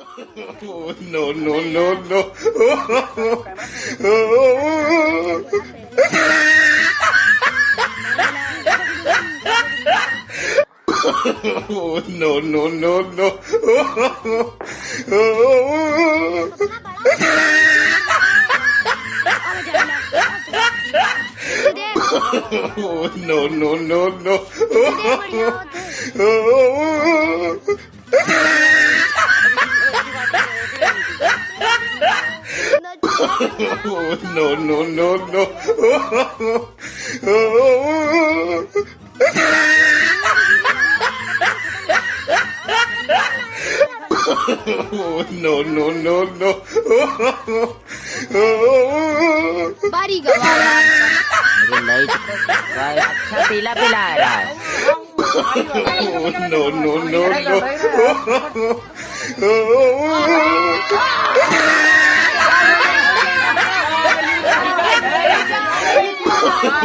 Oh, no, no, no, no. Oh, no, no, no, no. Oh, no, no, no, no. no, no, no, no. Oh, no, no, no, no. बारी गवाला अरे light का अच्छा पीला पीला आ रहा है Oh, no, no, no,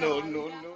no, no, no.